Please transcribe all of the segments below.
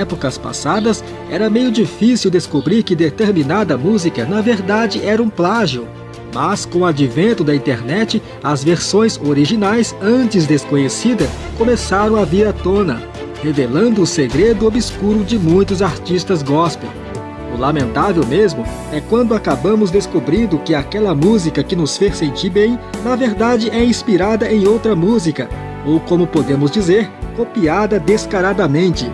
épocas passadas, era meio difícil descobrir que determinada música na verdade era um plágio. Mas com o advento da internet, as versões originais, antes desconhecidas, começaram a vir à tona, revelando o segredo obscuro de muitos artistas gospel. O lamentável mesmo é quando acabamos descobrindo que aquela música que nos fez sentir bem, na verdade é inspirada em outra música, ou como podemos dizer, copiada descaradamente.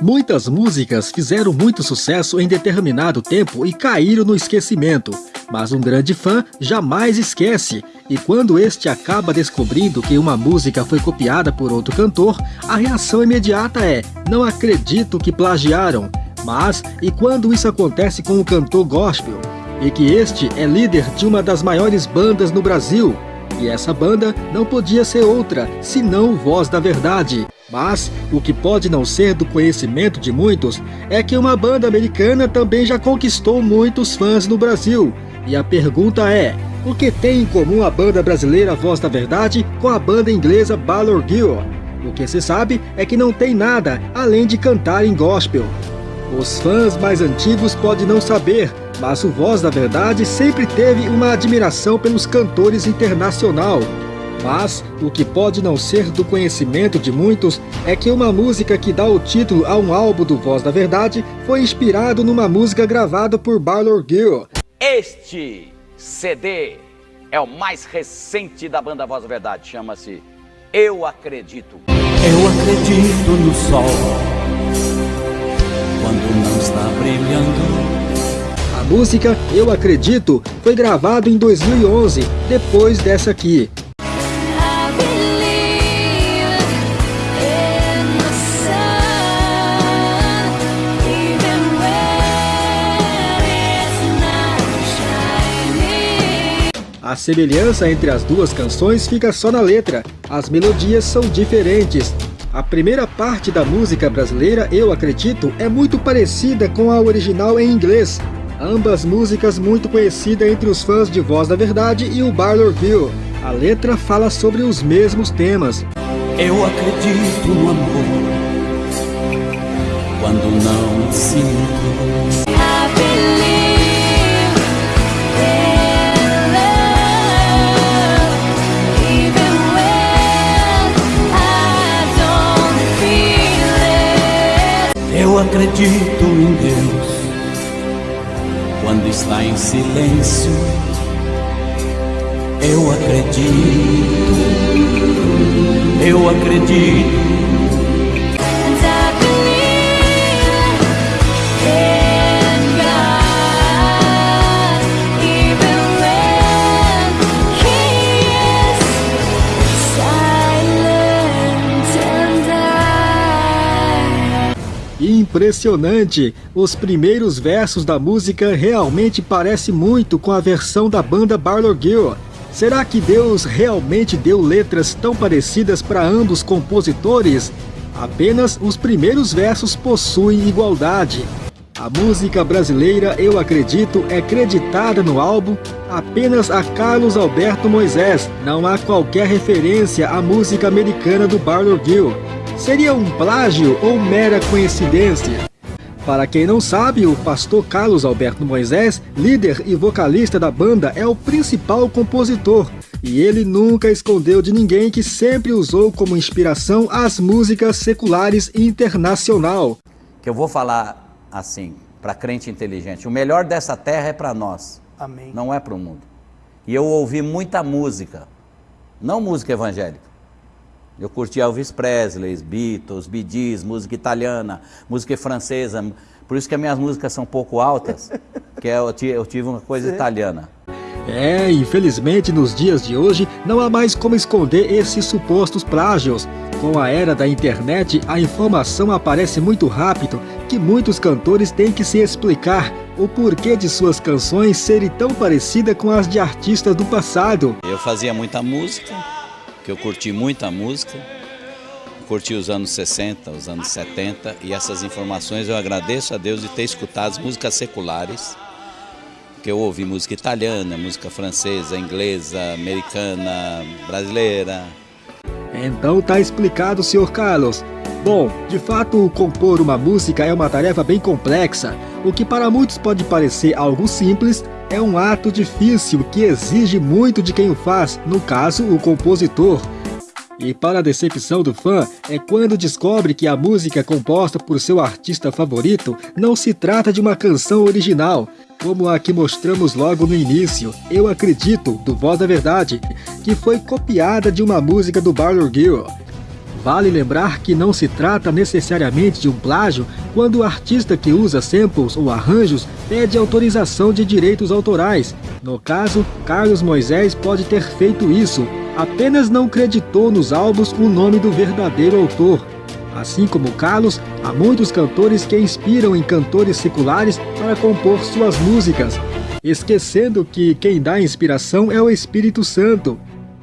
Muitas músicas fizeram muito sucesso em determinado tempo e caíram no esquecimento, mas um grande fã jamais esquece, e quando este acaba descobrindo que uma música foi copiada por outro cantor, a reação imediata é, não acredito que plagiaram, mas e quando isso acontece com um cantor gospel? E que este é líder de uma das maiores bandas no Brasil, e essa banda não podia ser outra, senão Voz da Verdade. Mas o que pode não ser do conhecimento de muitos é que uma banda americana também já conquistou muitos fãs no Brasil. E a pergunta é, o que tem em comum a banda brasileira Voz da Verdade com a banda inglesa Balor Gill? O que se sabe é que não tem nada além de cantar em gospel. Os fãs mais antigos podem não saber, mas o Voz da Verdade sempre teve uma admiração pelos cantores internacional. Mas o que pode não ser do conhecimento de muitos é que uma música que dá o título a um álbum do Voz da Verdade foi inspirado numa música gravada por Barlow Gill. Este CD é o mais recente da banda Voz da Verdade, chama-se Eu Acredito. Eu acredito no sol quando não está brilhando. A música Eu Acredito foi gravada em 2011, depois dessa aqui. A semelhança entre as duas canções fica só na letra, as melodias são diferentes, a primeira parte da música brasileira, Eu Acredito, é muito parecida com a original em inglês. Ambas músicas muito conhecidas entre os fãs de Voz da Verdade e o Barlourville. A letra fala sobre os mesmos temas. Eu acredito no amor quando não sinto Eu acredito em Deus quando está em silêncio. Eu acredito, eu acredito Impressionante! Os primeiros versos da música realmente parecem muito com a versão da banda Barlow Gill. Será que Deus realmente deu letras tão parecidas para ambos compositores? Apenas os primeiros versos possuem igualdade. A música brasileira Eu Acredito é creditada no álbum apenas a Carlos Alberto Moisés. Não há qualquer referência à música americana do Barlow Gill. Seria um plágio ou mera coincidência? Para quem não sabe, o pastor Carlos Alberto Moisés, líder e vocalista da banda, é o principal compositor. E ele nunca escondeu de ninguém que sempre usou como inspiração as músicas seculares internacional. Que eu vou falar assim, para crente inteligente, o melhor dessa terra é para nós. Amém. Não é para o mundo. E eu ouvi muita música, não música evangélica eu curti Elvis Presley, Beatles, Bee Gees, música italiana, música francesa. Por isso que as minhas músicas são um pouco altas, que é, eu tive uma coisa Sim. italiana. É, infelizmente nos dias de hoje não há mais como esconder esses supostos plágios. Com a era da internet, a informação aparece muito rápido que muitos cantores têm que se explicar o porquê de suas canções serem tão parecidas com as de artistas do passado. Eu fazia muita música, que eu curti muita música, curti os anos 60, os anos 70 e essas informações eu agradeço a Deus de ter escutado as músicas seculares, que eu ouvi música italiana, música francesa, inglesa, americana, brasileira. Então tá explicado, senhor Carlos. Bom, de fato, compor uma música é uma tarefa bem complexa. O que para muitos pode parecer algo simples, é um ato difícil que exige muito de quem o faz, no caso, o compositor. E para a decepção do fã, é quando descobre que a música composta por seu artista favorito não se trata de uma canção original, como a que mostramos logo no início, Eu Acredito, do Voz da Verdade, que foi copiada de uma música do Barlow Girl. Vale lembrar que não se trata necessariamente de um plágio quando o artista que usa samples ou arranjos pede autorização de direitos autorais. No caso, Carlos Moisés pode ter feito isso, apenas não creditou nos álbuns o nome do verdadeiro autor. Assim como Carlos, há muitos cantores que inspiram em cantores seculares para compor suas músicas, esquecendo que quem dá inspiração é o Espírito Santo.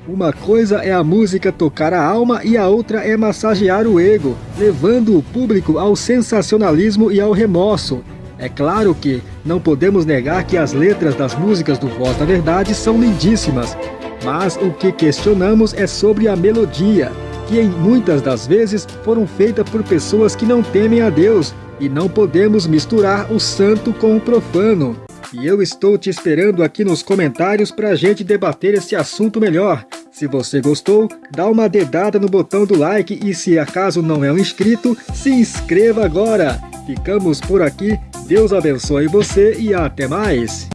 Uma coisa é a música tocar a alma e a outra é massagear o ego, levando o público ao sensacionalismo e ao remorso. É claro que não podemos negar que as letras das músicas do Voz da Verdade são lindíssimas, mas o que questionamos é sobre a melodia, que em muitas das vezes foram feitas por pessoas que não temem a Deus, e não podemos misturar o santo com o profano. E eu estou te esperando aqui nos comentários para a gente debater esse assunto melhor. Se você gostou, dá uma dedada no botão do like e se acaso não é um inscrito, se inscreva agora. Ficamos por aqui, Deus abençoe você e até mais.